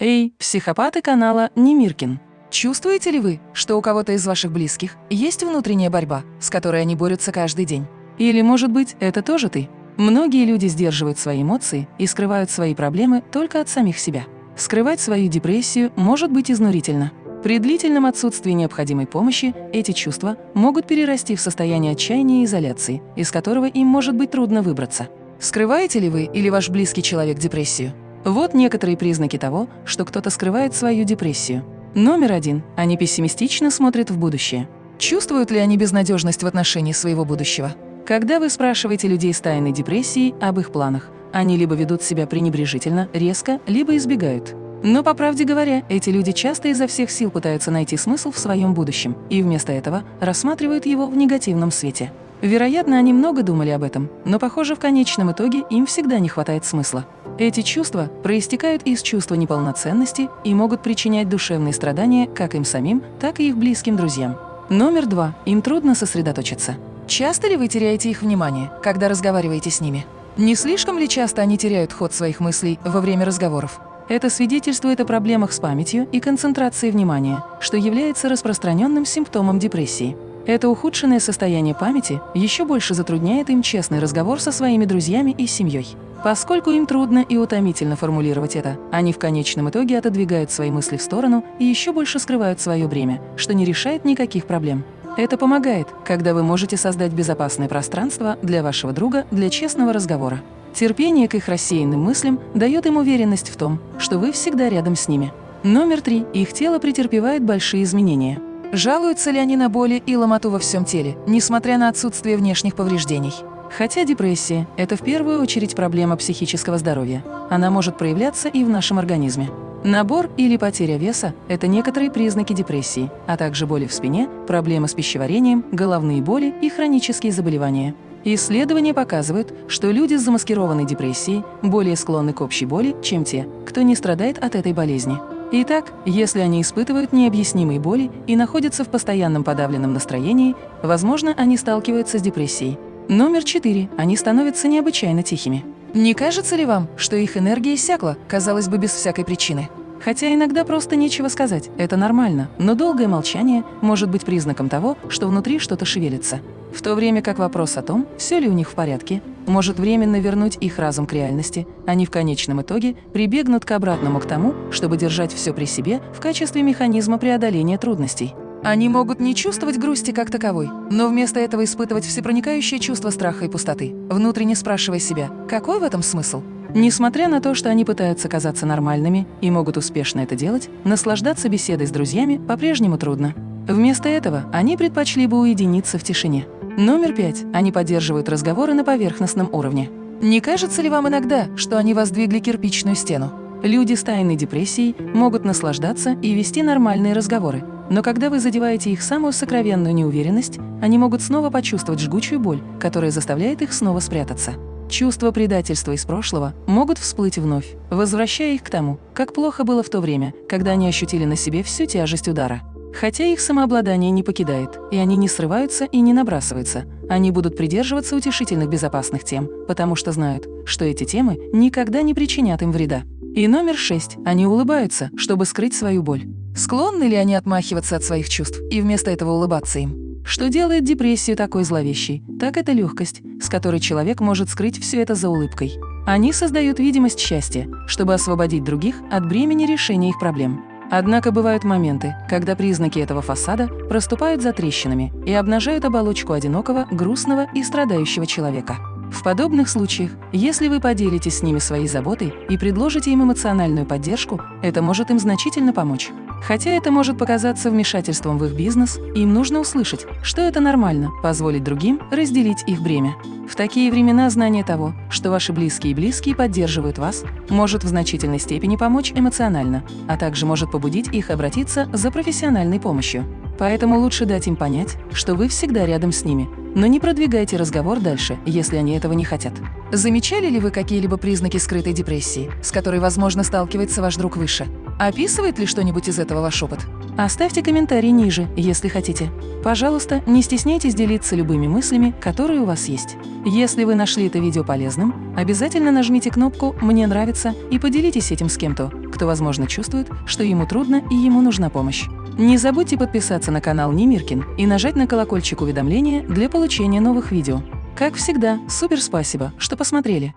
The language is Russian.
Эй, психопаты канала Немиркин! Чувствуете ли вы, что у кого-то из ваших близких есть внутренняя борьба, с которой они борются каждый день? Или, может быть, это тоже ты? Многие люди сдерживают свои эмоции и скрывают свои проблемы только от самих себя. Скрывать свою депрессию может быть изнурительно. При длительном отсутствии необходимой помощи эти чувства могут перерасти в состояние отчаяния и изоляции, из которого им может быть трудно выбраться. Скрываете ли вы или ваш близкий человек депрессию? Вот некоторые признаки того, что кто-то скрывает свою депрессию. Номер один. Они пессимистично смотрят в будущее. Чувствуют ли они безнадежность в отношении своего будущего? Когда вы спрашиваете людей с тайной депрессией об их планах, они либо ведут себя пренебрежительно, резко, либо избегают. Но, по правде говоря, эти люди часто изо всех сил пытаются найти смысл в своем будущем и вместо этого рассматривают его в негативном свете. Вероятно, они много думали об этом, но, похоже, в конечном итоге им всегда не хватает смысла. Эти чувства проистекают из чувства неполноценности и могут причинять душевные страдания как им самим, так и их близким друзьям. Номер два. Им трудно сосредоточиться. Часто ли вы теряете их внимание, когда разговариваете с ними? Не слишком ли часто они теряют ход своих мыслей во время разговоров? Это свидетельствует о проблемах с памятью и концентрацией внимания, что является распространенным симптомом депрессии. Это ухудшенное состояние памяти еще больше затрудняет им честный разговор со своими друзьями и семьей. Поскольку им трудно и утомительно формулировать это, они в конечном итоге отодвигают свои мысли в сторону и еще больше скрывают свое бремя, что не решает никаких проблем. Это помогает, когда вы можете создать безопасное пространство для вашего друга для честного разговора. Терпение к их рассеянным мыслям дает им уверенность в том, что вы всегда рядом с ними. Номер три. Их тело претерпевает большие изменения. Жалуются ли они на боли и ломоту во всем теле, несмотря на отсутствие внешних повреждений? Хотя депрессия – это в первую очередь проблема психического здоровья. Она может проявляться и в нашем организме. Набор или потеря веса – это некоторые признаки депрессии, а также боли в спине, проблемы с пищеварением, головные боли и хронические заболевания. Исследования показывают, что люди с замаскированной депрессией более склонны к общей боли, чем те, кто не страдает от этой болезни. Итак, если они испытывают необъяснимые боли и находятся в постоянном подавленном настроении, возможно, они сталкиваются с депрессией. Номер четыре. Они становятся необычайно тихими. Не кажется ли вам, что их энергия иссякла, казалось бы, без всякой причины? Хотя иногда просто нечего сказать, это нормально, но долгое молчание может быть признаком того, что внутри что-то шевелится. В то время как вопрос о том, все ли у них в порядке, может временно вернуть их разум к реальности, они в конечном итоге прибегнут к обратному к тому, чтобы держать все при себе в качестве механизма преодоления трудностей. Они могут не чувствовать грусти как таковой, но вместо этого испытывать всепроникающее чувство страха и пустоты, внутренне спрашивая себя, какой в этом смысл? Несмотря на то, что они пытаются казаться нормальными и могут успешно это делать, наслаждаться беседой с друзьями по-прежнему трудно. Вместо этого они предпочли бы уединиться в тишине. Номер пять. Они поддерживают разговоры на поверхностном уровне. Не кажется ли вам иногда, что они воздвигли кирпичную стену? Люди с тайной депрессией могут наслаждаться и вести нормальные разговоры, но когда вы задеваете их самую сокровенную неуверенность, они могут снова почувствовать жгучую боль, которая заставляет их снова спрятаться. Чувства предательства из прошлого могут всплыть вновь, возвращая их к тому, как плохо было в то время, когда они ощутили на себе всю тяжесть удара. Хотя их самообладание не покидает, и они не срываются и не набрасываются, они будут придерживаться утешительных безопасных тем, потому что знают, что эти темы никогда не причинят им вреда. И номер шесть. Они улыбаются, чтобы скрыть свою боль. Склонны ли они отмахиваться от своих чувств и вместо этого улыбаться им? Что делает депрессию такой зловещей, так это легкость, с которой человек может скрыть все это за улыбкой. Они создают видимость счастья, чтобы освободить других от бремени решения их проблем. Однако бывают моменты, когда признаки этого фасада проступают за трещинами и обнажают оболочку одинокого, грустного и страдающего человека. В подобных случаях, если вы поделитесь с ними своей заботой и предложите им эмоциональную поддержку, это может им значительно помочь. Хотя это может показаться вмешательством в их бизнес, им нужно услышать, что это нормально, позволить другим разделить их бремя. В такие времена знание того, что ваши близкие и близкие поддерживают вас, может в значительной степени помочь эмоционально, а также может побудить их обратиться за профессиональной помощью. Поэтому лучше дать им понять, что вы всегда рядом с ними, но не продвигайте разговор дальше, если они этого не хотят. Замечали ли вы какие-либо признаки скрытой депрессии, с которой, возможно, сталкивается ваш друг выше? Описывает ли что-нибудь из этого ваш опыт? Оставьте комментарий ниже, если хотите. Пожалуйста, не стесняйтесь делиться любыми мыслями, которые у вас есть. Если вы нашли это видео полезным, обязательно нажмите кнопку «Мне нравится» и поделитесь этим с кем-то, кто, возможно, чувствует, что ему трудно и ему нужна помощь. Не забудьте подписаться на канал Немиркин и нажать на колокольчик уведомления для получения новых видео. Как всегда, супер спасибо, что посмотрели!